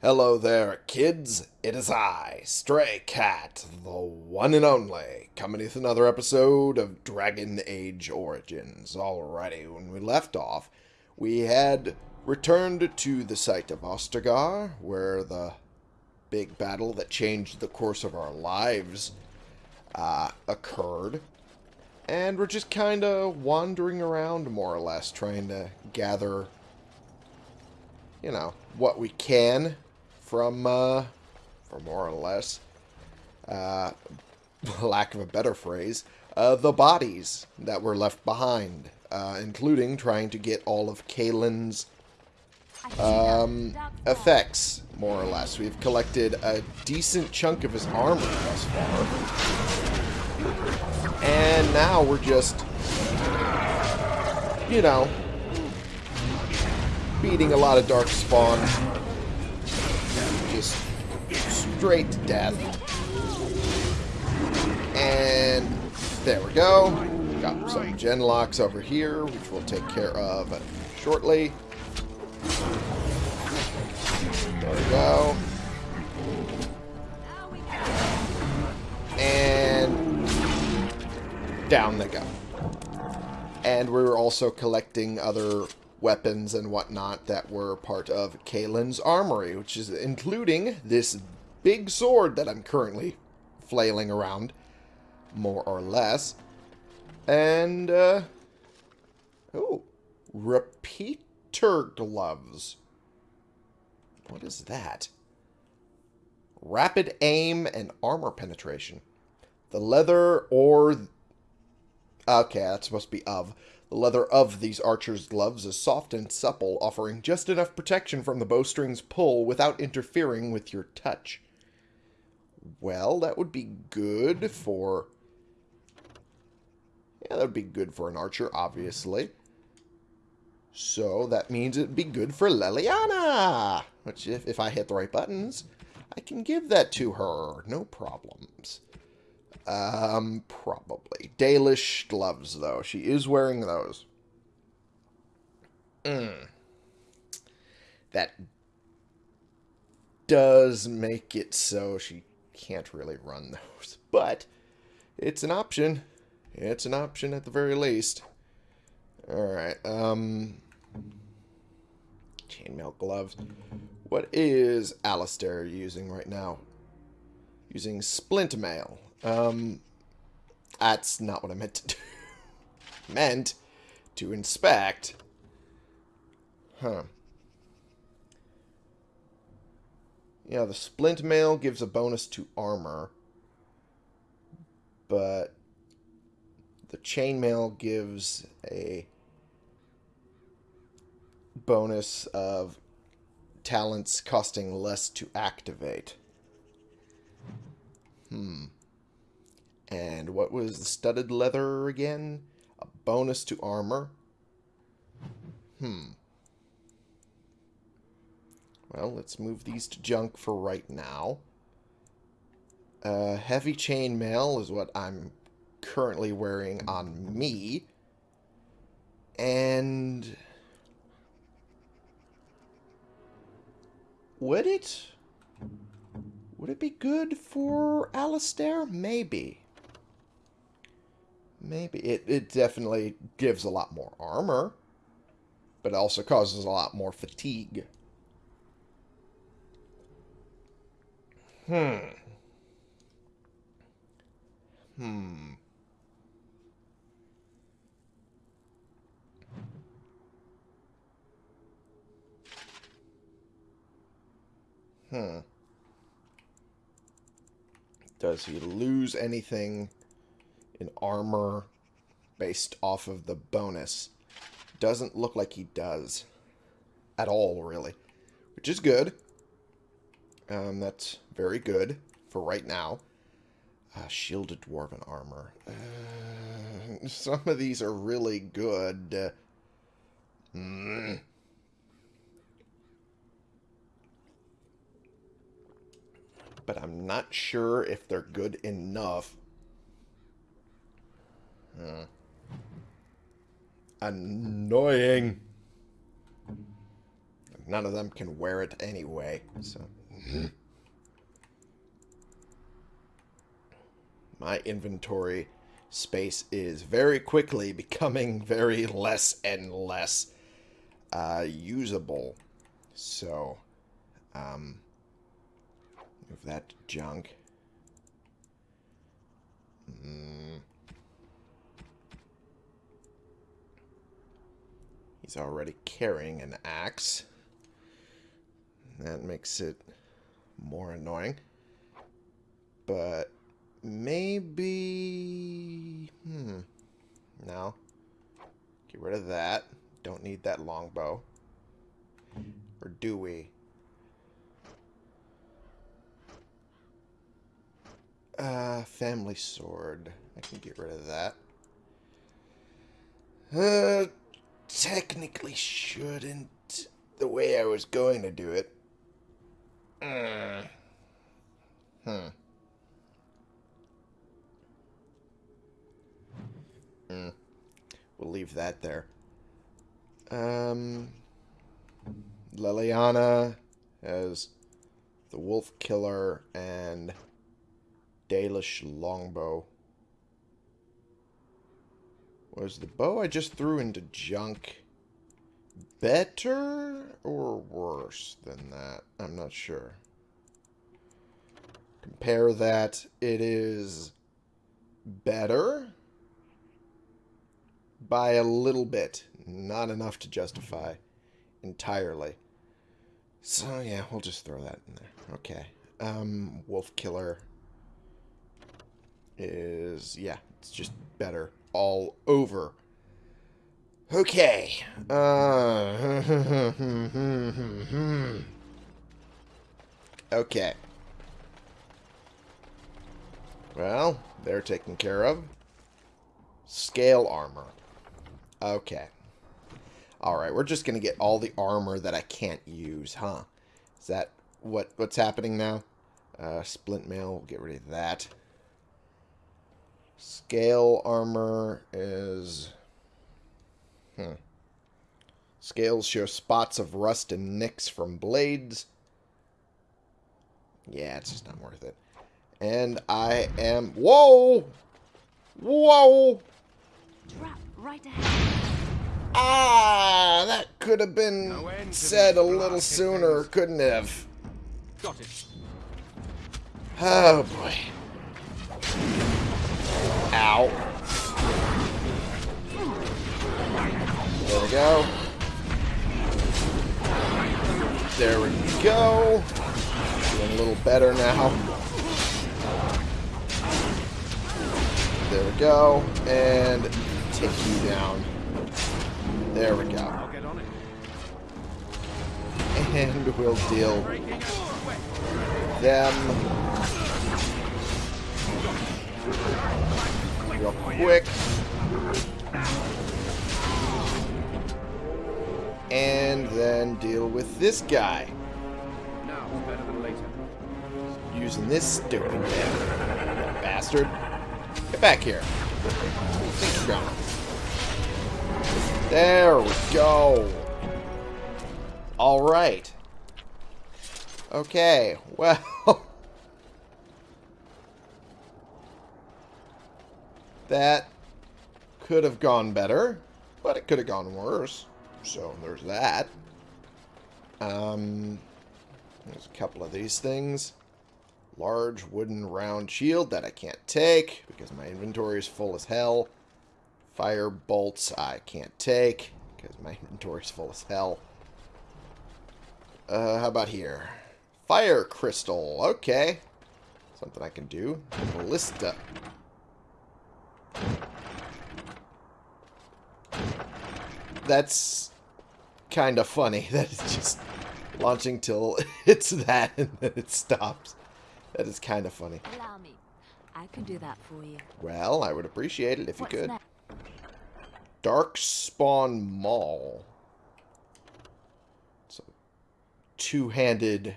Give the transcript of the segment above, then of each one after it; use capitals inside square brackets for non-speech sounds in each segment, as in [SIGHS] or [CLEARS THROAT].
Hello there, kids. It is I, Stray Cat, the one and only, coming with another episode of Dragon Age Origins. Alrighty, when we left off, we had returned to the site of Ostagar, where the big battle that changed the course of our lives uh, occurred. And we're just kind of wandering around, more or less, trying to gather, you know, what we can from, uh, for more or less, uh, [LAUGHS] lack of a better phrase, uh, the bodies that were left behind, uh, including trying to get all of Cailan's um, effects, more or less. We've collected a decent chunk of his armor thus far. And now we're just, you know, beating a lot of Darkspawn just straight to death. And there we go. Got some genlocks over here, which we'll take care of shortly. There we go. And down they go. And we were also collecting other weapons and whatnot that were part of Cailan's armory, which is including this big sword that I'm currently flailing around, more or less. And, uh, oh, repeater gloves. What is that? Rapid aim and armor penetration. The leather or... Okay, that's supposed to be of. The leather of these archer's gloves is soft and supple, offering just enough protection from the bowstring's pull without interfering with your touch. Well, that would be good for... Yeah, that would be good for an archer, obviously. So that means it'd be good for Leliana! Which, if, if I hit the right buttons, I can give that to her. No problems. Um, probably. Dalish gloves, though. She is wearing those. Mm. That does make it so she can't really run [LAUGHS] those. But it's an option. It's an option at the very least. Alright, um... Chainmail gloves. What is Alistair using right now? Using splint mail. Um, that's not what I meant to do. [LAUGHS] meant to inspect. Huh. Yeah, the splint mail gives a bonus to armor. But the chainmail gives a bonus of talents costing less to activate. Hmm. And what was the studded leather again? A bonus to armor. Hmm. Well, let's move these to junk for right now. Uh, heavy chainmail is what I'm currently wearing on me. And... Would it? Would it be good for Alistair? Maybe. Maybe. It, it definitely gives a lot more armor, but also causes a lot more fatigue. Hmm. Hmm. Hmm. Does he lose anything in armor based off of the bonus. Doesn't look like he does. At all, really. Which is good. Um, that's very good for right now. Uh, shielded Dwarven armor. Uh, some of these are really good. Uh, mm. But I'm not sure if they're good enough uh, annoying. none of them can wear it anyway, so... [CLEARS THROAT] My inventory space is very quickly becoming very less and less uh, usable. So, um, move that junk. Mm. He's already carrying an axe. That makes it more annoying. But maybe... Hmm. No. Get rid of that. Don't need that longbow. Or do we? Uh, family sword. I can get rid of that. Uh, technically shouldn't the way I was going to do it. Uh, hmm. Hmm. We'll leave that there. Um, Leliana as the Wolf Killer and Dalish Longbow. Was the bow I just threw into junk better or worse than that? I'm not sure. Compare that. It is better by a little bit. Not enough to justify entirely. So, yeah, we'll just throw that in there. Okay. Um, Wolf Killer is, yeah, it's just better all over. Okay. Uh, [LAUGHS] okay. Well, they're taken care of. Scale armor. Okay. Alright, we're just going to get all the armor that I can't use, huh? Is that what what's happening now? Uh, splint mail, we'll get rid of that. Scale armor is... Hmm. Scales show spots of rust and nicks from blades. Yeah, it's just not worth it. And I am... Whoa! Whoa! Trap right ahead. Ah, that could have been said a little sooner, couldn't it have? Got it. Oh, boy. Ow. There we go. There we go. Doing a little better now. There we go. And take you down. There we go. And we'll deal them real quick. And then deal with this guy. Now it's better than later. Using this stupid. Bastard. Get back here. There we go. Alright. Okay, well... [LAUGHS] that could have gone better, but it could have gone worse. So there's that. Um, there's a couple of these things. Large wooden round shield that I can't take because my inventory is full as hell. Fire bolts I can't take because my [LAUGHS] inventory is full as hell. Uh, how about here? Fire crystal. Okay. Something I can do. Ballista. That's kind of funny [LAUGHS] that it's just launching till [LAUGHS] it's that and then it stops. That is kind of funny. Allow me. I can do that for you. Well, I would appreciate it if you could. Darkspawn Maul. It's a two-handed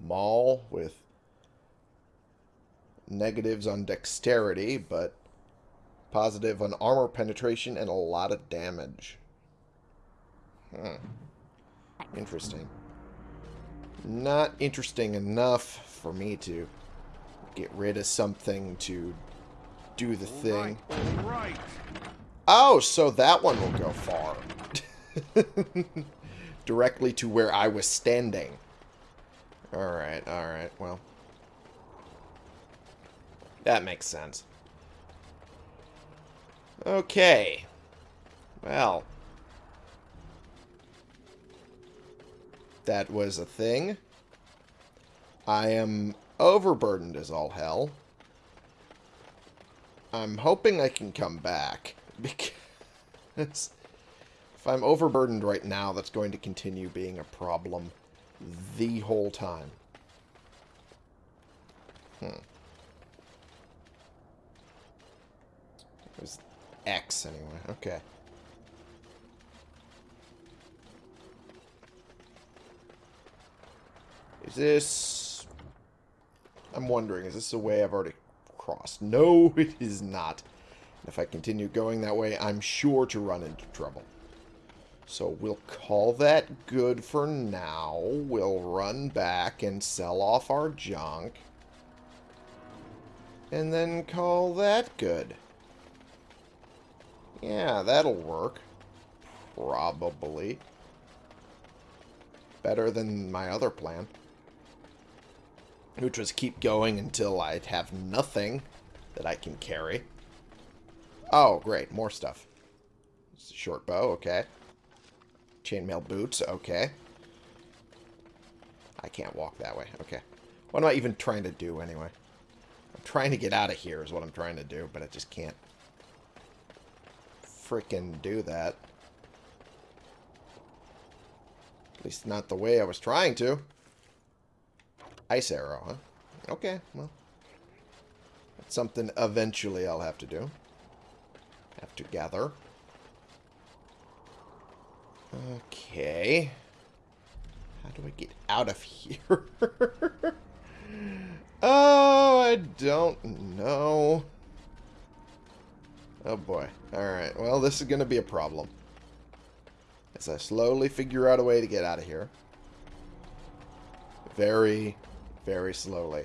maul with negatives on dexterity, but positive on armor penetration and a lot of damage. Hmm. Interesting. Not interesting enough for me to get rid of something to do the thing. right. Oh, so that one will go far. [LAUGHS] Directly to where I was standing. Alright, alright, well. That makes sense. Okay. Well. That was a thing. I am overburdened as all hell. I'm hoping I can come back. [LAUGHS] Because if I'm overburdened right now, that's going to continue being a problem the whole time. Hmm. It was X anyway. Okay. Is this... I'm wondering, is this a way I've already crossed? No, [LAUGHS] it is not. If I continue going that way, I'm sure to run into trouble. So we'll call that good for now. We'll run back and sell off our junk. And then call that good. Yeah, that'll work. Probably. Better than my other plan. Which was keep going until I'd have nothing that I can carry. Oh, great. More stuff. Short bow, okay. Chainmail boots, okay. I can't walk that way, okay. What am I even trying to do anyway? I'm trying to get out of here is what I'm trying to do, but I just can't freaking do that. At least not the way I was trying to. Ice arrow, huh? Okay, well. That's something eventually I'll have to do. Have to gather. Okay. How do I get out of [LAUGHS] here? oh, I don't know. Oh boy. Alright, well this is going to be a problem. As I slowly figure out a way to get out of here. Very, very slowly.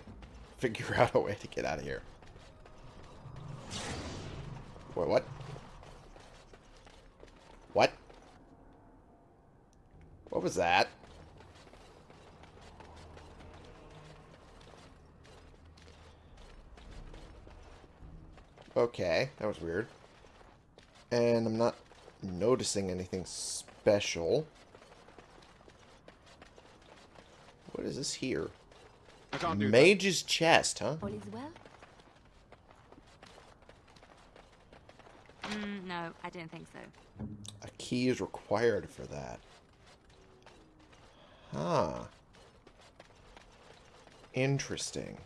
Figure [LAUGHS] out a way to get out of here. Wait, what? What? What was that? Okay, that was weird. And I'm not noticing anything special. What is this here? I can't do Mage's chest, huh? All is well? Mm, no, I don't think so. A key is required for that. Huh. Interesting.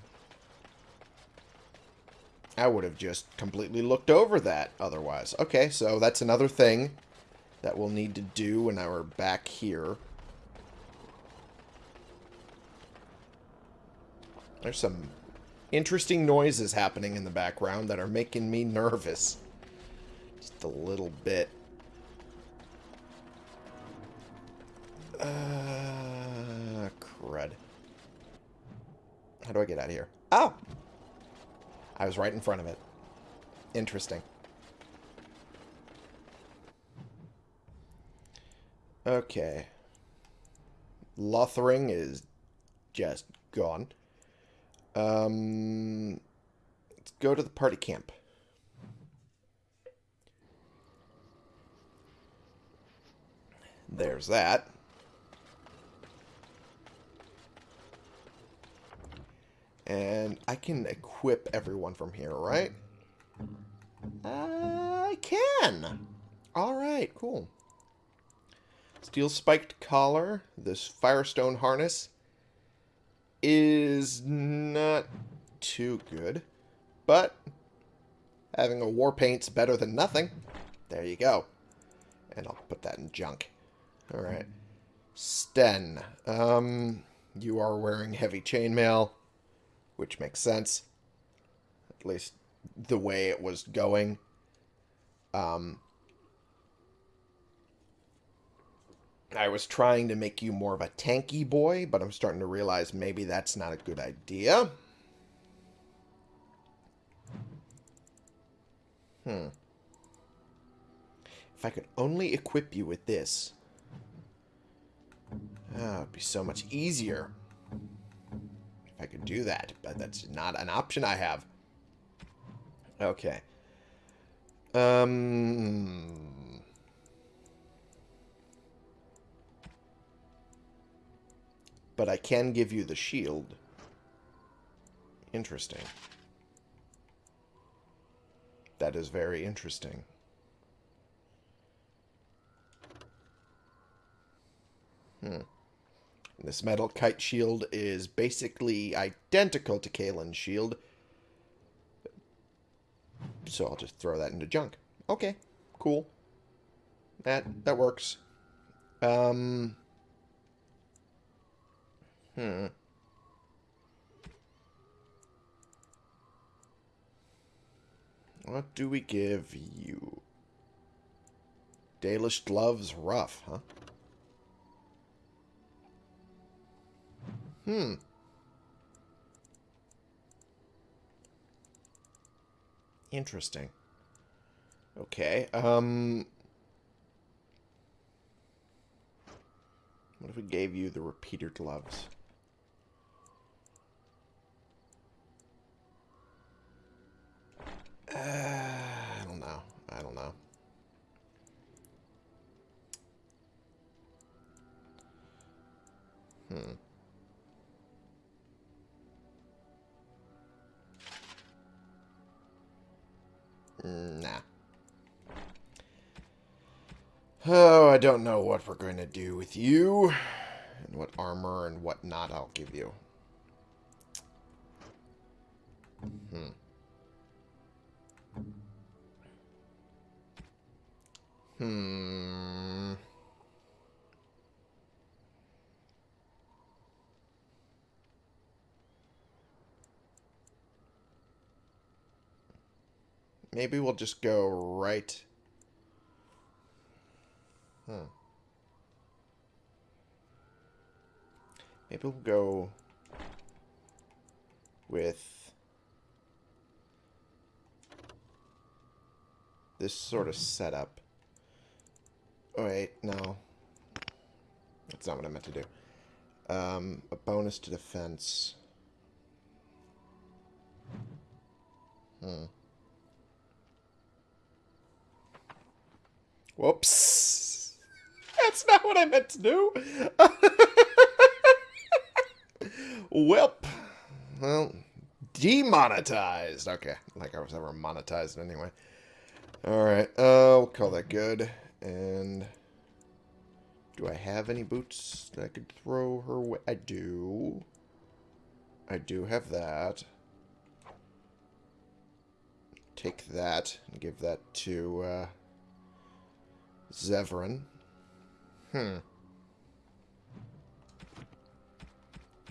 I would have just completely looked over that otherwise. Okay, so that's another thing that we'll need to do when we're back here. There's some interesting noises happening in the background that are making me nervous. Just a little bit. Uh, crud. How do I get out of here? Oh! I was right in front of it. Interesting. Okay. Lothering is just gone. Um, let's go to the party camp. There's that. And I can equip everyone from here, right? I can. Alright, cool. Steel spiked collar. This firestone harness is not too good. But having a war paint's better than nothing. There you go. And I'll put that in junk. Alright. Sten. Um, you are wearing heavy chainmail, which makes sense. At least the way it was going. Um, I was trying to make you more of a tanky boy, but I'm starting to realize maybe that's not a good idea. Hmm. If I could only equip you with this. Oh, it'd be so much easier. If I could do that, but that's not an option I have. Okay. Um... But I can give you the shield. Interesting. That is very interesting. Hmm. This metal kite shield is basically identical to Cailan's shield. So I'll just throw that into junk. Okay, cool. That that works. Um Hmm. What do we give you? Dalish gloves rough, huh? Hmm. Interesting. Okay, um... What if we gave you the repeater gloves? Oh, I don't know what we're going to do with you. And what armor and what not I'll give you. Hmm. Hmm. Maybe we'll just go right. Hmm. Maybe we'll go with this sort of setup. Oh, wait, no. That's not what I meant to do. Um, a bonus to defense. Hmm. Whoops. That's not what I meant to do. [LAUGHS] Welp. Well, demonetized. Okay, like I was ever monetized anyway. Alright, uh, we'll call that good. And do I have any boots that I could throw her way? I do. I do have that. Take that and give that to uh, Zevran. Hmm.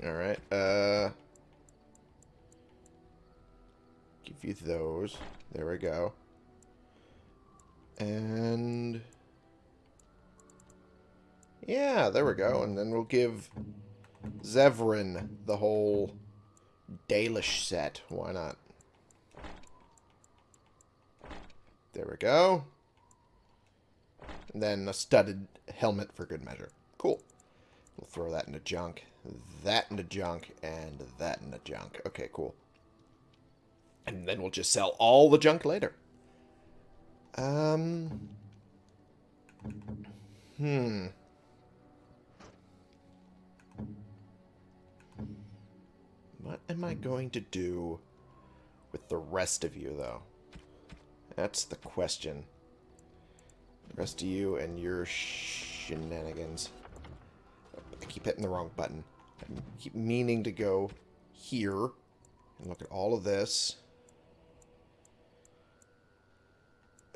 Alright, uh... Give you those. There we go. And... Yeah, there we go. And then we'll give Zevran the whole Dalish set. Why not? There we go. And then a studded helmet for good measure. Cool. We'll throw that into junk, that into junk, and that into junk. Okay, cool. And then we'll just sell all the junk later. Um... Hmm... What am I going to do with the rest of you, though? That's the question. The rest of you and your shenanigans. I keep hitting the wrong button. I keep meaning to go here and look at all of this.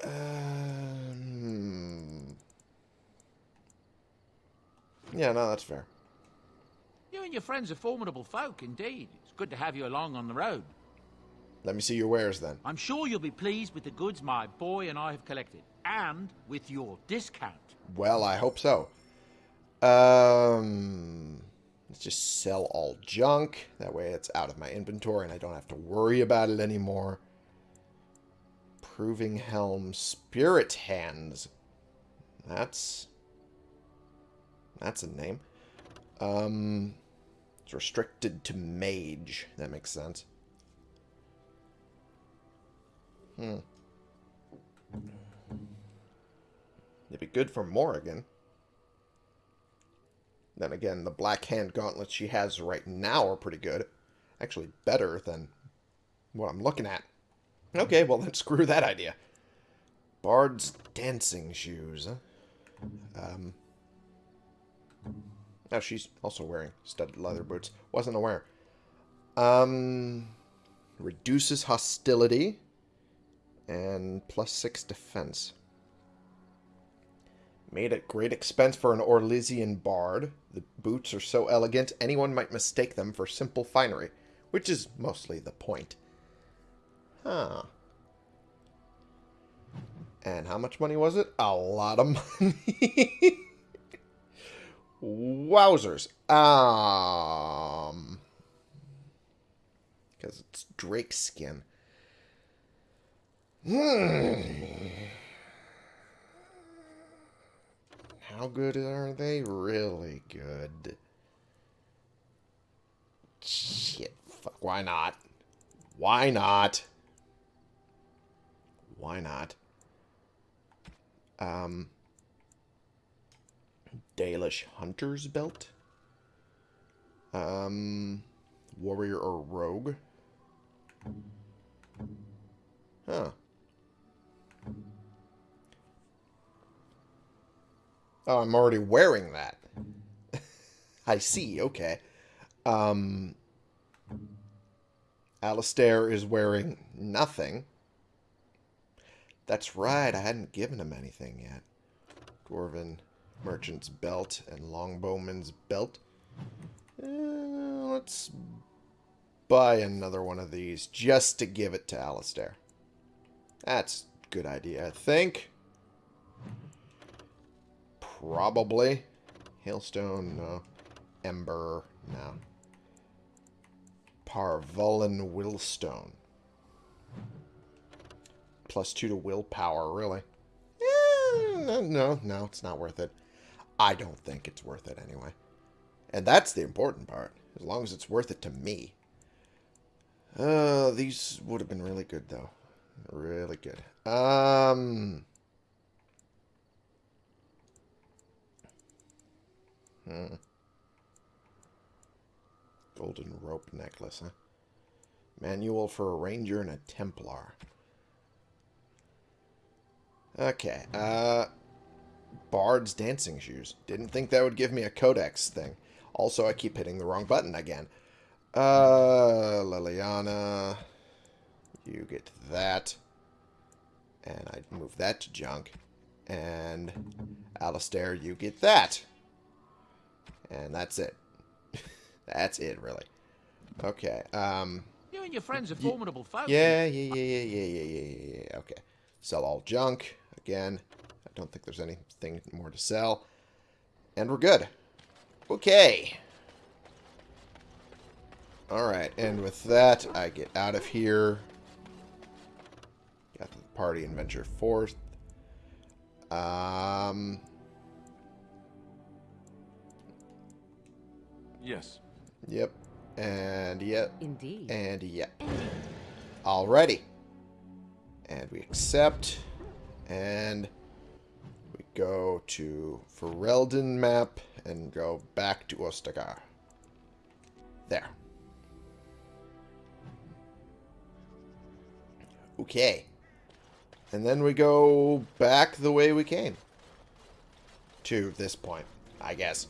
Um, yeah, no, that's fair. You and your friends are formidable folk, indeed. It's good to have you along on the road. Let me see your wares, then. I'm sure you'll be pleased with the goods my boy and I have collected, and with your discount. Well, I hope so. Um, let's just sell all junk. That way it's out of my inventory and I don't have to worry about it anymore. Proving Helm Spirit Hands. That's... That's a name. Um, it's restricted to mage. That makes sense. Hmm. It'd be good for Morrigan. Then again, the black hand gauntlets she has right now are pretty good. Actually, better than what I'm looking at. Okay, well then [LAUGHS] screw that idea. Bard's dancing shoes. Um. Oh, she's also wearing studded leather boots. Wasn't aware. Um, reduces hostility and plus six defense. Made at great expense for an Orlesian bard. The boots are so elegant, anyone might mistake them for simple finery, which is mostly the point. Huh. And how much money was it? A lot of [LAUGHS] money. Wowzers. Um... Because it's Drake skin. Hmm. How good are they? Really good. Shit. Fuck. Why not? Why not? Why not? Um... Dalish Hunter's Belt. Um, Warrior or Rogue. Huh. Oh, I'm already wearing that. [LAUGHS] I see, okay. Um, Alistair is wearing nothing. That's right, I hadn't given him anything yet. Dwarven merchant's belt and longbowman's belt. Uh, let's buy another one of these just to give it to Alistair. That's a good idea, I think. Probably. Hailstone, no. Ember, no. Parvullin Willstone. Plus two to willpower, really. Eh, no, no, it's not worth it. I don't think it's worth it anyway. And that's the important part. As long as it's worth it to me. Uh, these would have been really good, though. Really good. Um... Hmm. Golden rope necklace, huh? Manual for a ranger and a templar. Okay, uh... Bard's dancing shoes. Didn't think that would give me a codex thing. Also, I keep hitting the wrong button again. Uh, Leliana. You get that. And I move that to junk. And Alistair, you get that. And that's it. [LAUGHS] that's it, really. Okay. Um, you and your friends are formidable folks. Yeah, yeah, yeah, yeah, yeah, yeah, yeah, yeah. Okay. Sell all junk. Again, I don't think there's anything more to sell. And we're good. Okay. Alright, and with that, I get out of here. Got the party and venture forth. Um... Yes. Yep. And yep. Indeed. And yep. Alrighty. And we accept. And we go to Ferelden map and go back to Ostagar. There. Okay. And then we go back the way we came. To this point, I guess.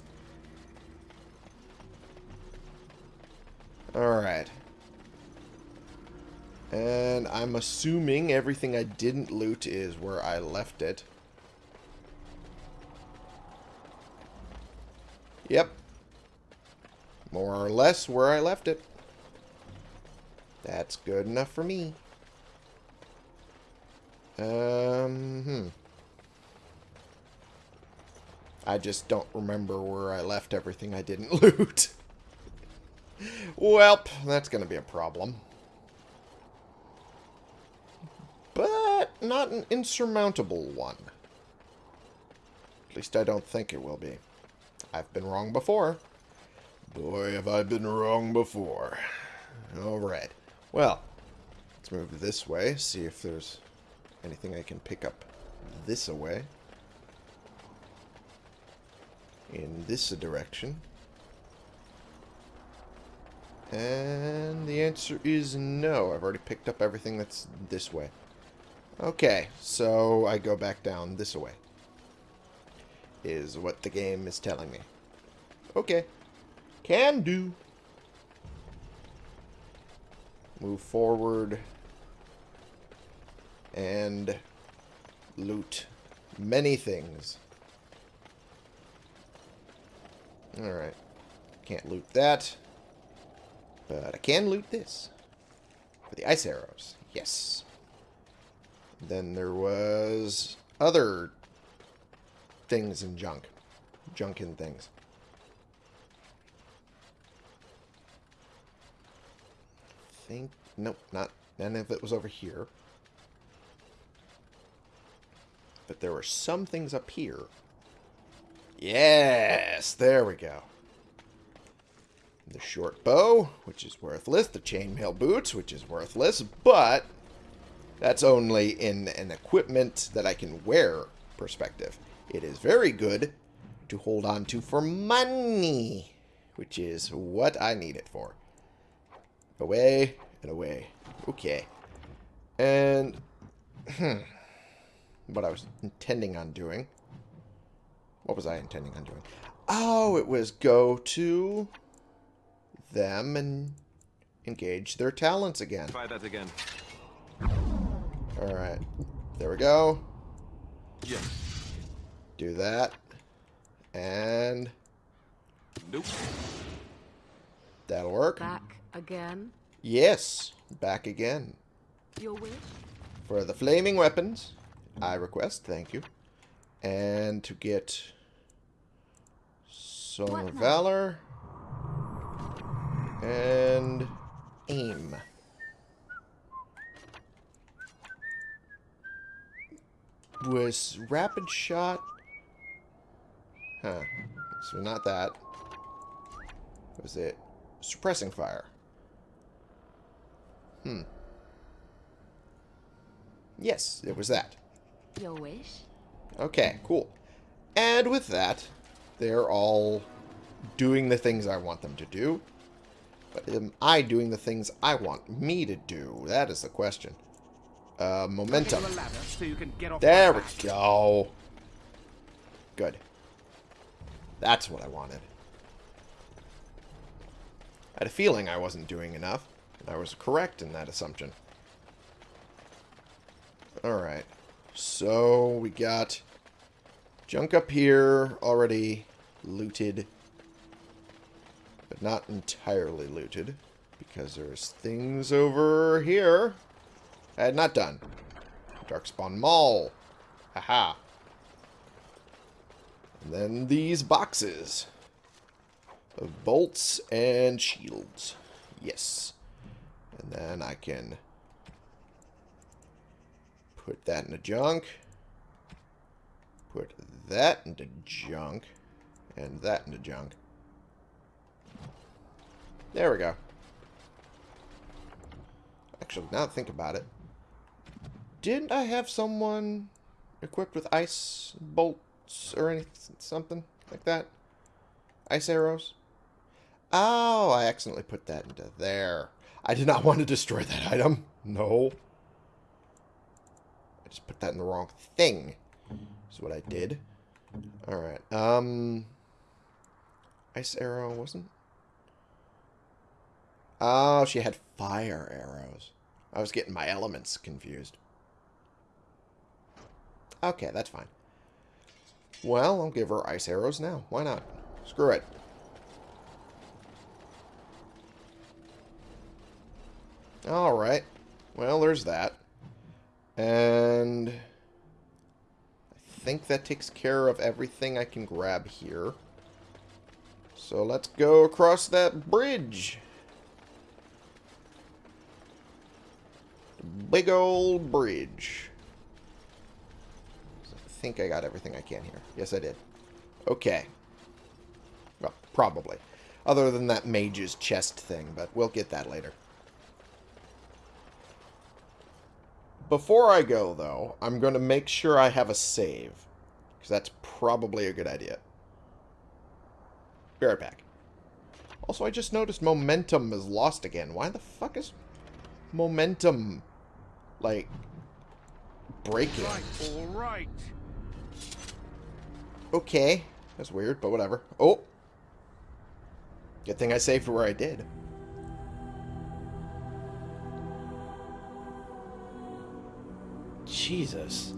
Alright. And I'm assuming everything I didn't loot is where I left it. Yep. More or less where I left it. That's good enough for me. Um, hmm. I just don't remember where I left everything I didn't [LAUGHS] loot. Welp, that's going to be a problem. But not an insurmountable one. At least I don't think it will be. I've been wrong before. Boy, have I been wrong before. Alright. Well, let's move this way, see if there's anything I can pick up this away. In this direction. And the answer is no. I've already picked up everything that's this way. Okay, so I go back down this way. Is what the game is telling me. Okay. Can do. Move forward. And loot many things. Alright. Can't loot that. But I can loot this. For the ice arrows. Yes. Then there was other things and junk. Junk and things. think... Nope, not... None of it was over here. But there were some things up here. Yes! There we go. The short bow, which is worthless. The chainmail boots, which is worthless. But that's only in an equipment that I can wear perspective. It is very good to hold on to for money, which is what I need it for. Away and away. Okay. And, hmm, what I was intending on doing. What was I intending on doing? Oh, it was go to them and engage their talents again. Try that again. Alright. There we go. Yes. Do that. And Nope. that'll work. Back again. Yes. Back again. Your wish? For the flaming weapons, I request, thank you. And to get some What of now? And aim. Was rapid shot? Huh. So not that. Was it suppressing fire? Hmm. Yes, it was that. Your wish? Okay, cool. And with that, they're all doing the things I want them to do. But am I doing the things I want me to do? That is the question. Uh, momentum. Get you a ladder so you can get off There we go. Good. That's what I wanted. I had a feeling I wasn't doing enough, and I was correct in that assumption. Alright. So, we got junk up here already looted, not entirely looted, because there's things over here I had not done. Darkspawn Maul. Haha. And then these boxes of bolts and shields. Yes. And then I can put that into junk. Put that into junk. And that into junk. There we go. Actually, now think about it, didn't I have someone equipped with ice bolts or anything, something like that? Ice arrows? Oh, I accidentally put that into there. I did not [LAUGHS] want to destroy that item. No. I just put that in the wrong thing. Is what I did. Alright. Um. Ice arrow wasn't? Oh, she had fire arrows. I was getting my elements confused. Okay, that's fine. Well, I'll give her ice arrows now. Why not? Screw it. Alright. Well, there's that. And... I think that takes care of everything I can grab here. So let's go across that bridge. Big old bridge. I think I got everything I can here. Yes, I did. Okay. Well, probably. Other than that mage's chest thing, but we'll get that later. Before I go, though, I'm going to make sure I have a save. Because that's probably a good idea. Be right back. Also, I just noticed momentum is lost again. Why the fuck is momentum, like, breaking? Right, all right. Okay. That's weird, but whatever. Oh! Good thing I saved for where I did. Jesus.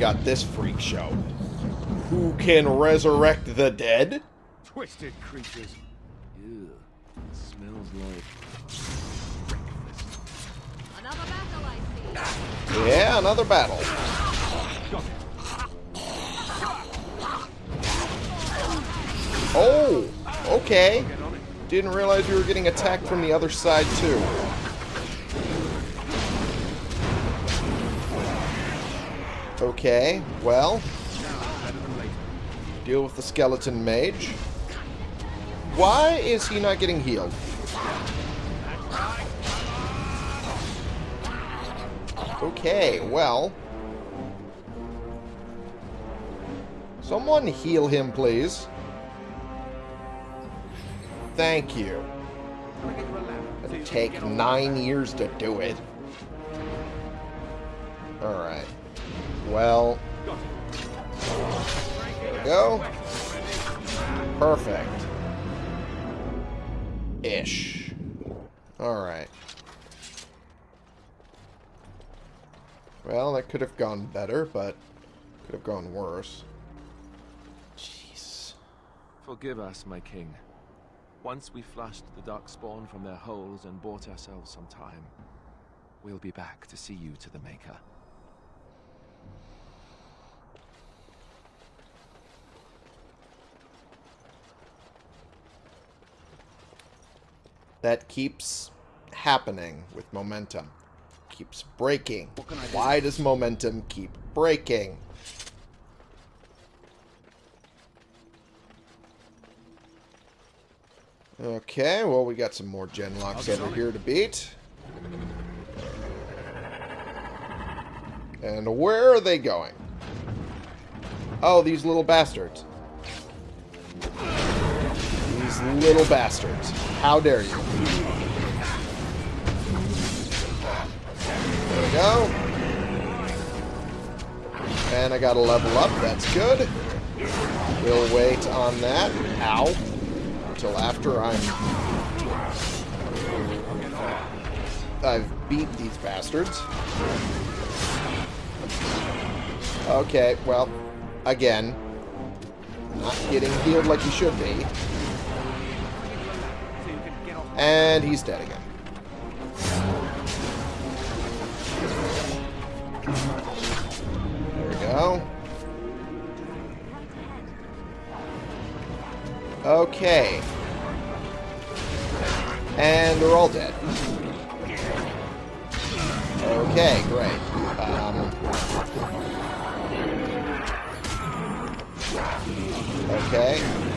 Got this freak show. Who can resurrect the dead? Twisted creatures. Ew, smells like Another battle, I see. Yeah, another battle. Oh, okay. It. Didn't realize we were getting attacked from the other side, too. Okay, well, deal with the skeleton mage. Why is he not getting healed? Okay, well. Someone heal him, please. Thank you. It'll take nine years to do it. Alright. Well, go. Perfect. Ish. Alright. Well, that could have gone better, but could have gone worse. Jeez. Forgive us, my king. Once we flushed the darkspawn from their holes and bought ourselves some time, we'll be back to see you to the Maker. That keeps happening with momentum. Keeps breaking. Why does momentum keep breaking? Okay, well, we got some more genlocks over here to beat. And where are they going? Oh, these little bastards. These little bastards. How dare you? There we go. And I got to level up. That's good. We'll wait on that. Ow. Until after I'm... I've beat these bastards. Okay, well, again, not getting healed like you should be. And he's dead again. There we go. Okay. And they're all dead. Okay, great. Um, okay.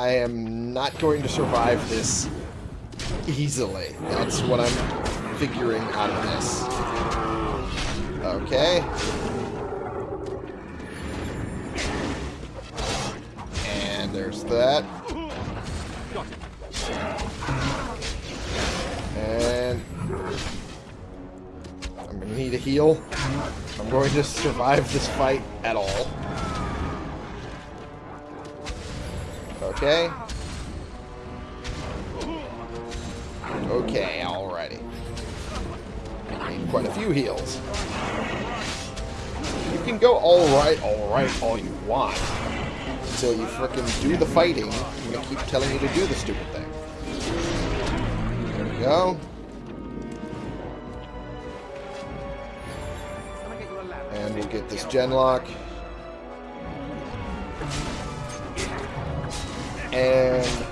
I am not going to survive this easily. That's what I'm figuring out of this. Okay. And there's that. And I'm gonna need a heal. I'm going to survive this fight at all. Okay. Okay, alrighty. Quite a few heals. You can go alright, alright, all you want. Until you frickin' do the fighting, and they keep telling you to do the stupid thing. There we go. And we'll get this genlock. And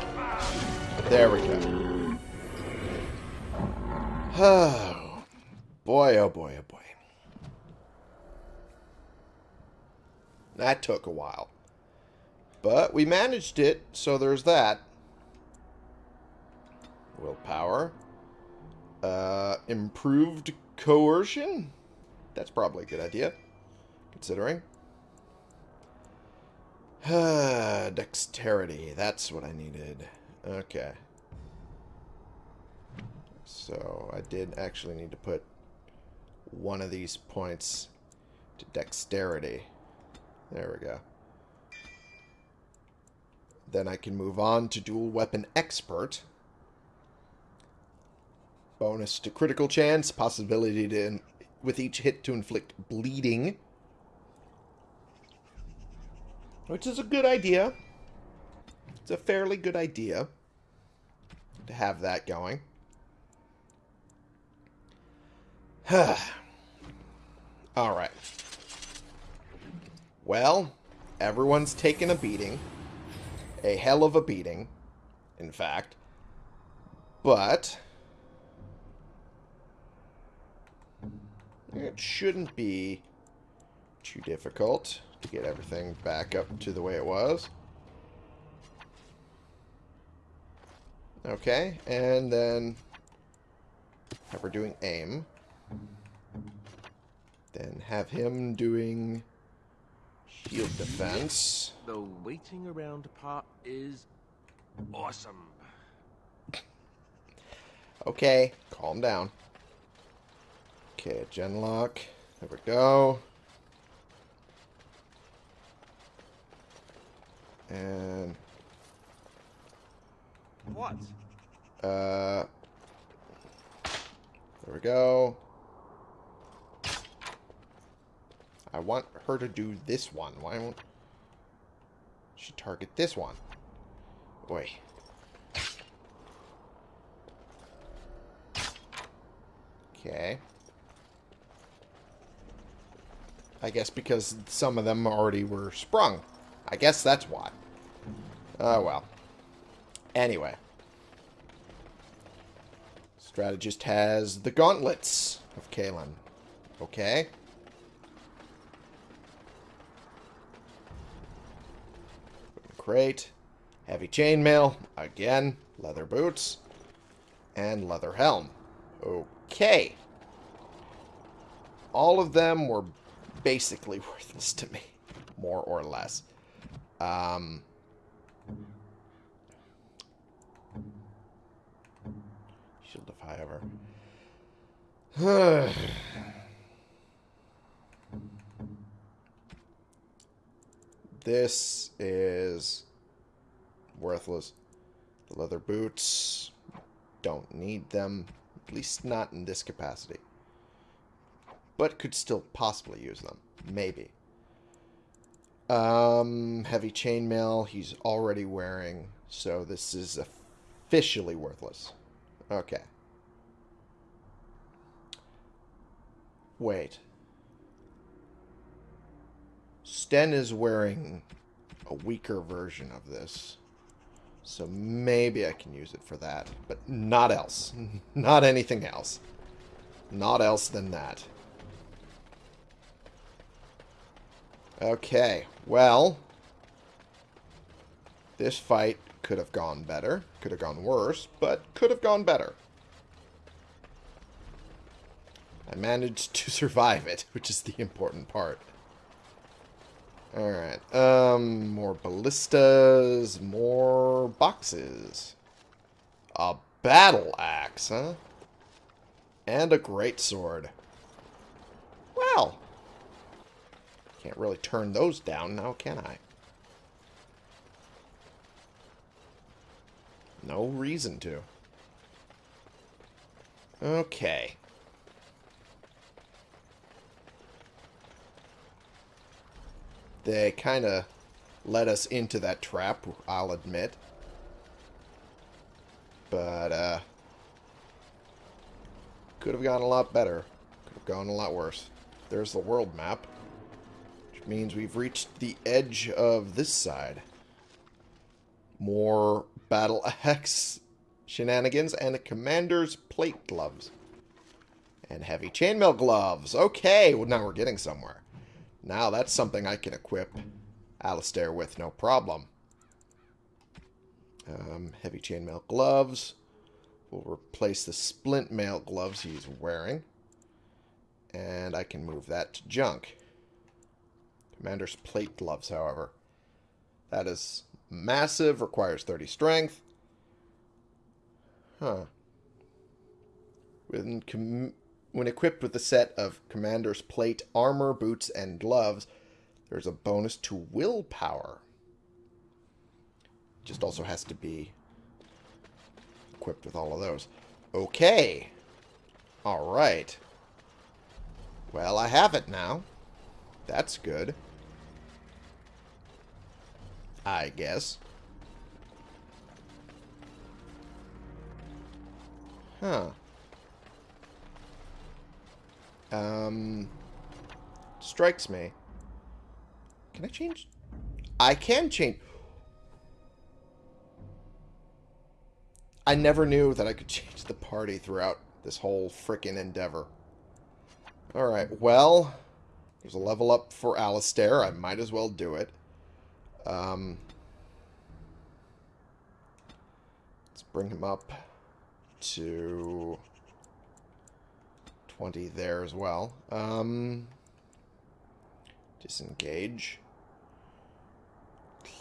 there we go. Oh, [SIGHS] boy, oh boy, oh boy. That took a while. But we managed it, so there's that. Willpower. Uh, improved coercion? That's probably a good idea, considering. [SIGHS] Dexterity. That's what I needed. Okay. So I did actually need to put one of these points to dexterity. There we go. Then I can move on to dual weapon expert. Bonus to critical chance, possibility to with each hit to inflict bleeding. Which is a good idea. It's a fairly good idea to have that going. [SIGHS] Alright. Well, everyone's taken a beating. A hell of a beating, in fact. But... It shouldn't be too difficult to get everything back up to the way it was. Okay, and then have her doing aim. Then have him doing shield defense. The waiting around part is awesome. Okay, calm down. Okay, genlock. There we go. And What? uh there we go. I want her to do this one. Why won't she target this one? Boy. Okay. I guess because some of them already were sprung. I guess that's why. Oh, well. Anyway. Strategist has the gauntlets of Cailan. Okay. Crate. Heavy chainmail. Again. Leather boots. And leather helm. Okay. All of them were basically [LAUGHS] worthless to me. More or less. Um... she'll defy However. [SIGHS] this is worthless. The leather boots, don't need them. At least not in this capacity. But could still possibly use them. Maybe. Um, heavy chainmail he's already wearing. So this is officially worthless. Okay. Wait. Sten is wearing a weaker version of this. So maybe I can use it for that. But not else. [LAUGHS] Not anything else. Not else than that. Okay. Well. This fight could have gone better. Could have gone worse. But could have gone better. I managed to [LAUGHS] survive it, which is the important part. Alright. Um, more ballistas, more boxes. A battle axe, huh? And a great sword. Well. Can't really turn those down now, can I? No reason to. Okay. They kind of led us into that trap, I'll admit. But, uh... Could have gone a lot better. Could have gone a lot worse. There's the world map. Means we've reached the edge of this side. More battle axe shenanigans and a commander's plate gloves. And heavy chainmail gloves. Okay, well now we're getting somewhere. Now that's something I can equip Alistair with no problem. Um, heavy chainmail gloves. We'll replace the splint mail gloves he's wearing. And I can move that to junk. Commander's plate gloves, however. That is massive, requires 30 strength. Huh. When, when equipped with a set of Commander's plate, armor, boots, and gloves, there's a bonus to willpower. Just also has to be equipped with all of those. Okay. Alright. Well, I have it now. That's good. I guess. Huh. Um, strikes me. Can I change? I can change. I never knew that I could [LAUGHS] change the party throughout this whole frickin' endeavor. Alright, well, there's a level up for Alistair. I might as well do it. Um, let's bring him up to 20 there as well. Um, disengage.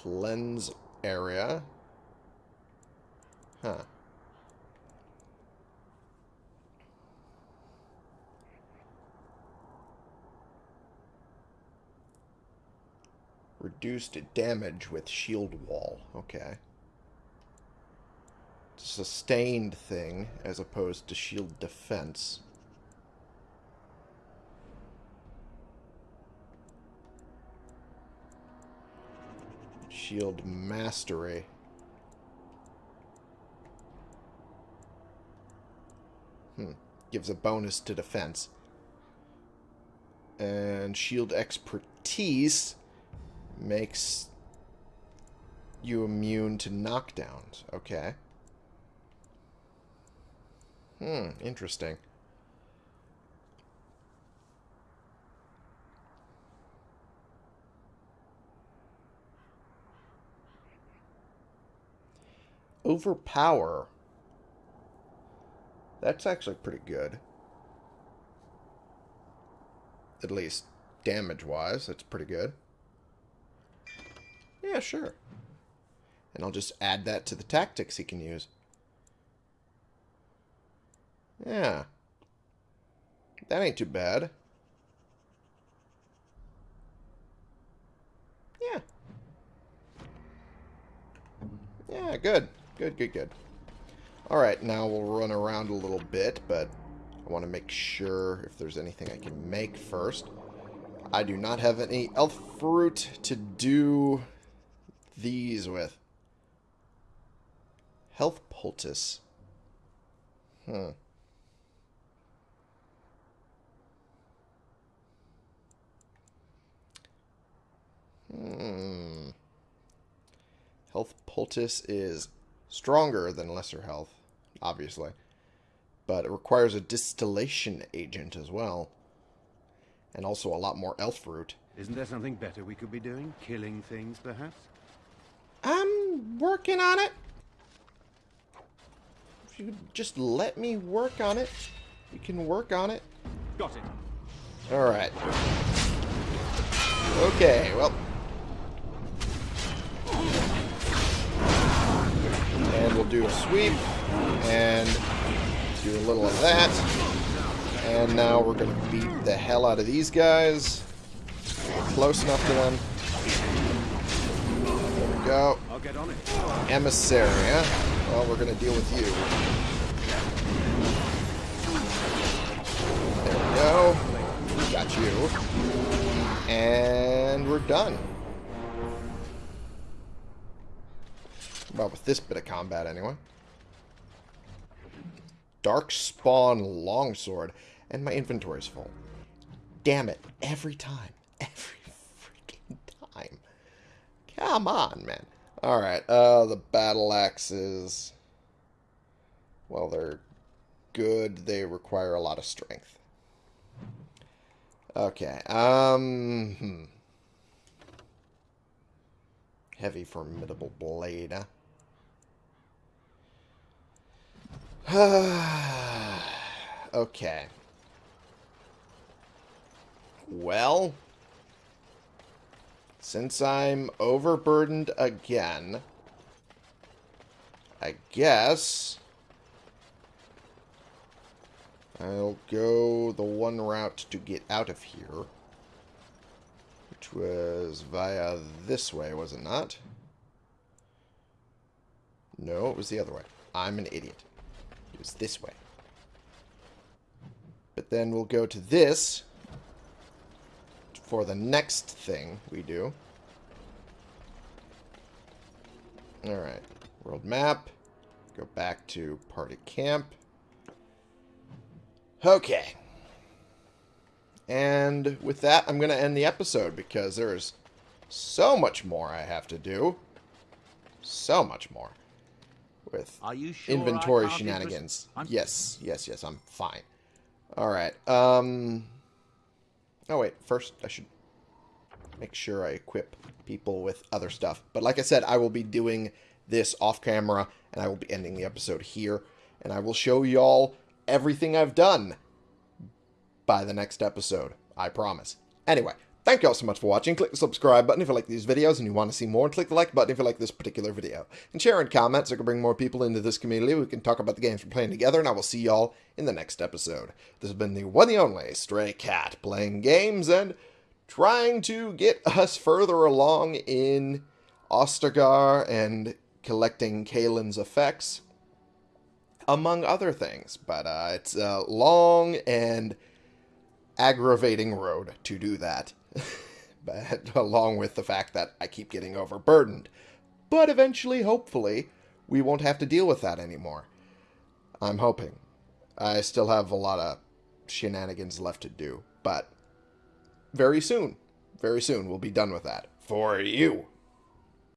Cleanse area. Huh. Reduced damage with shield wall. Okay. Sustained thing as opposed to shield defense. Shield mastery. Hmm. Gives a bonus to defense. And shield expertise makes you immune to knockdowns. Okay. Hmm, interesting. Overpower. That's actually pretty good. At least damage-wise, that's pretty good. Yeah, sure. And I'll just add that to the tactics he can use. Yeah. That ain't too bad. Yeah. Yeah, good. Good, good, good. Alright, now we'll run around a little bit, but I want to make sure if there's anything I can make first. I do not have any elf fruit to do these with. Health poultice. Hmm. Hmm. Health poultice is stronger than lesser health, obviously. But it requires a distillation agent as well. And also a lot more elfroot. Isn't there something better we could be doing? Killing things, perhaps? I'm working on it. If you just let me work on it, you can work on it. Got it. Alright. Okay, well. And we'll do a sweep. And do a little of that. And now we're going to beat the hell out of these guys. Close enough to them. Go. I'll get on it. Emissary, huh? Well, we're going to deal with you. There we go. Got you. And we're done. Well, with this bit of combat, anyway. Darkspawn Longsword. And my inventory's full. Damn it. Every time. Every time. Come on, man. Alright, uh, the battle axes. Well, they're good. They require a lot of strength. Okay, um... Hmm. Heavy formidable blade, huh? [SIGHS] okay. Well... Since I'm overburdened again, I guess I'll go the one route to get out of here, which was via this way, was it not? No, it was the other way. I'm an idiot. It was this way. But then we'll go to this for the next thing we do. Alright. World map. Go back to party camp. Okay. And with that, I'm going to end the episode because there's so much more I have to do. So much more. With sure inventory can't be pres- shenanigans. Yes, yes, yes, I'm fine. Alright, um... Oh, wait, first I should make sure I equip people with other stuff. But like I said, I will be doing this off camera, and I will be ending the episode here, and I will show y'all everything I've done by the next episode. I promise. Anyway, thank y'all so much for watching. Click the subscribe button if you like these videos and you want to see more, and click the like button if you like this particular video. And share and comment so I can bring more people into this community. We can talk about the games we're playing together, and I will see y'all in the next episode. This has been the one and only Stray Cat, playing games and trying to get us further along in Ostagar and collecting Cailan's effects among other things. But uh, it's a long and aggravating road to do that. [LAUGHS] but along with the fact that I keep getting overburdened. But eventually, hopefully, we won't have to deal with that anymore. I'm hoping. I still have a lot of shenanigans left to do, but very soon, very soon, we'll be done with that. For you.